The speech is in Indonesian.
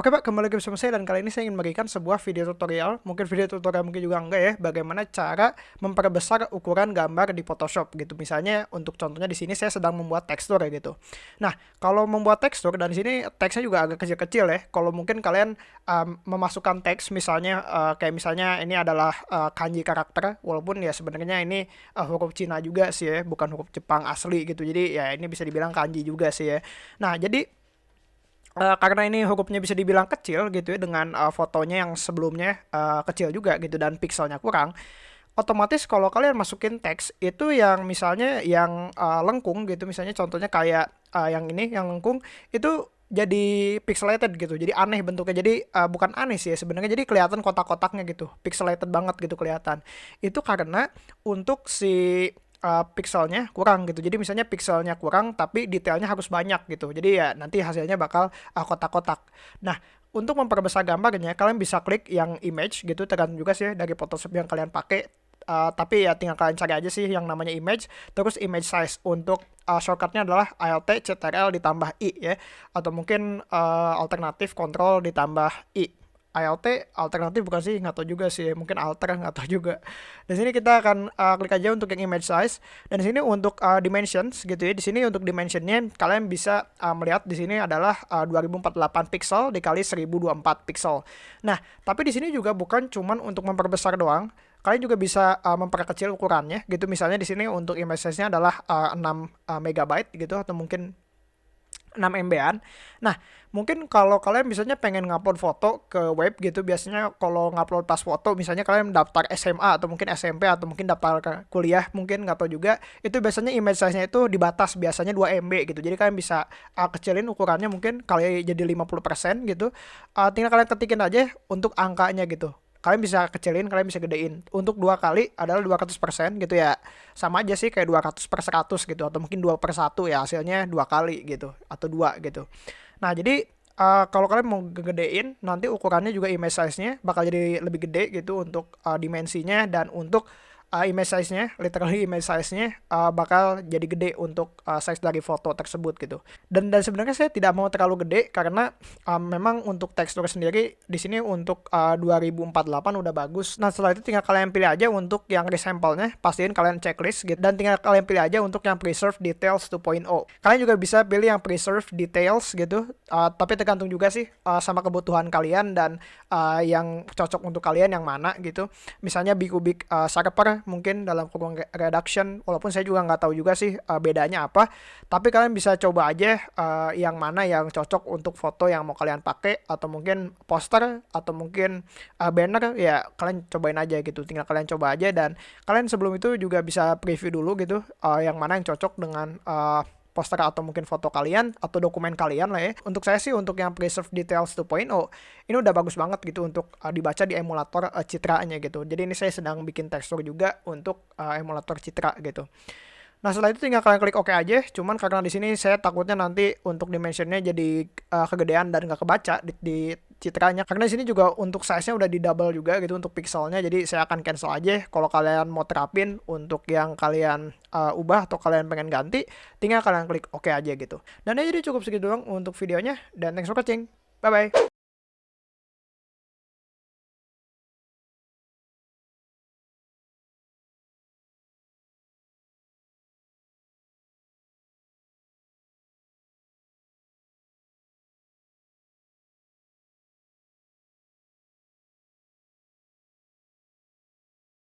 Oke Pak, kembali lagi bersama saya dan kali ini saya ingin memberikan sebuah video tutorial, mungkin video tutorial mungkin juga enggak ya, bagaimana cara memperbesar ukuran gambar di Photoshop gitu. Misalnya untuk contohnya di sini saya sedang membuat tekstur ya gitu. Nah, kalau membuat tekstur dan di sini teksnya juga agak kecil-kecil ya. Kalau mungkin kalian um, memasukkan teks misalnya uh, kayak misalnya ini adalah uh, kanji karakter, walaupun ya sebenarnya ini uh, huruf Cina juga sih ya, bukan huruf Jepang asli gitu. Jadi ya ini bisa dibilang kanji juga sih ya. Nah, jadi Uh, karena ini hurufnya bisa dibilang kecil gitu ya dengan uh, fotonya yang sebelumnya uh, kecil juga gitu dan pixelnya kurang otomatis kalau kalian masukin teks itu yang misalnya yang uh, lengkung gitu misalnya contohnya kayak uh, yang ini yang lengkung itu jadi pixelated gitu jadi aneh bentuknya jadi uh, bukan aneh sih ya sebenarnya jadi kelihatan kotak-kotaknya gitu pixelated banget gitu kelihatan. Itu karena untuk si uh, pixelnya kurang gitu. Jadi misalnya pixelnya kurang tapi detailnya harus banyak gitu. Jadi ya nanti hasilnya bakal uh, kotak-kotak. Nah, untuk memperbesar gambarnya kalian bisa klik yang image gitu tergantung juga sih dari Photoshop yang kalian pakai. Uh, tapi ya tinggal kalian cari aja sih yang namanya image terus image size untuk uh, shortcutnya adalah Alt Ctrl ditambah i ya atau mungkin uh, alternatif Control ditambah i ALT alternatif bukan sih? Nggak tahu juga sih. Mungkin alter nggak tahu juga. Di sini kita akan uh, klik aja untuk yang image size. Dan di sini untuk uh, dimensions gitu ya. Di sini untuk dimensionnya kalian bisa uh, melihat di sini adalah uh, 2048 pixel dikali 1024 pixel. Nah tapi di sini juga bukan cuman untuk memperbesar doang. Kalian juga bisa uh, memperkecil ukurannya gitu. Misalnya di sini untuk image size-nya adalah uh, 6 uh, megabyte gitu atau mungkin 6 MB-an. Nah, mungkin kalau kalian misalnya pengen ngupload foto ke web gitu, biasanya kalau ngupload pas foto, misalnya kalian daftar SMA atau mungkin SMP atau mungkin daftar kuliah, mungkin nggak tahu juga, itu biasanya image size-nya itu dibatas biasanya 2 MB gitu. Jadi kalian bisa uh, kecilin ukurannya mungkin kali jadi 50% gitu. Uh, tinggal kalian ketikin aja untuk angkanya gitu kalian bisa kecilin, kalian bisa gedein. Untuk dua kali adalah 200% gitu ya. Sama aja sih kayak 200 per 100 gitu. Atau mungkin 2 per 1 ya hasilnya dua kali gitu. Atau dua gitu. Nah jadi uh, kalau kalian mau gedein nanti ukurannya juga image size-nya bakal jadi lebih gede gitu untuk uh, dimensinya dan untuk uh, image size-nya, literally image size-nya uh, bakal jadi gede untuk uh, size dari foto tersebut gitu. Dan dan sebenarnya saya tidak mau terlalu gede karena uh, memang untuk tekstur sendiri di sini untuk uh, 2048 udah bagus. Nah, setelah itu tinggal kalian pilih aja untuk yang resample-nya, pastiin kalian checklist gitu dan tinggal kalian pilih aja untuk yang preserve details 2.0. Kalian juga bisa pilih yang preserve details gitu, uh, tapi tergantung juga sih uh, sama kebutuhan kalian dan uh, yang cocok untuk kalian yang mana gitu. Misalnya Big Ubik uh, Sharper mungkin dalam kurung reduction walaupun saya juga nggak tahu juga sih uh, bedanya apa. Tapi kalian bisa coba aja uh, yang mana yang cocok untuk foto yang mau kalian pakai atau mungkin poster atau mungkin uh, banner ya kalian cobain aja gitu. Tinggal kalian coba aja dan kalian sebelum itu juga bisa preview dulu gitu uh, yang mana yang cocok dengan uh, poster atau mungkin foto kalian atau dokumen kalian lah ya. Untuk saya sih untuk yang preserve details 2.0 ini udah bagus banget gitu untuk uh, dibaca di emulator uh, citranya gitu. Jadi ini saya sedang bikin tekstur juga untuk uh, emulator citra gitu. Nah setelah itu tinggal kalian klik OK aja. Cuman karena di sini saya takutnya nanti untuk dimensionnya jadi uh, kegedean dan nggak kebaca di, di citranya. Karena di sini juga untuk size-nya udah di double juga gitu untuk pixelnya. Jadi saya akan cancel aja. Kalau kalian mau terapin untuk yang kalian uh, ubah atau kalian pengen ganti, tinggal kalian klik OK aja gitu. Dan ya jadi cukup segitu doang untuk videonya. Dan thanks for watching. Bye bye.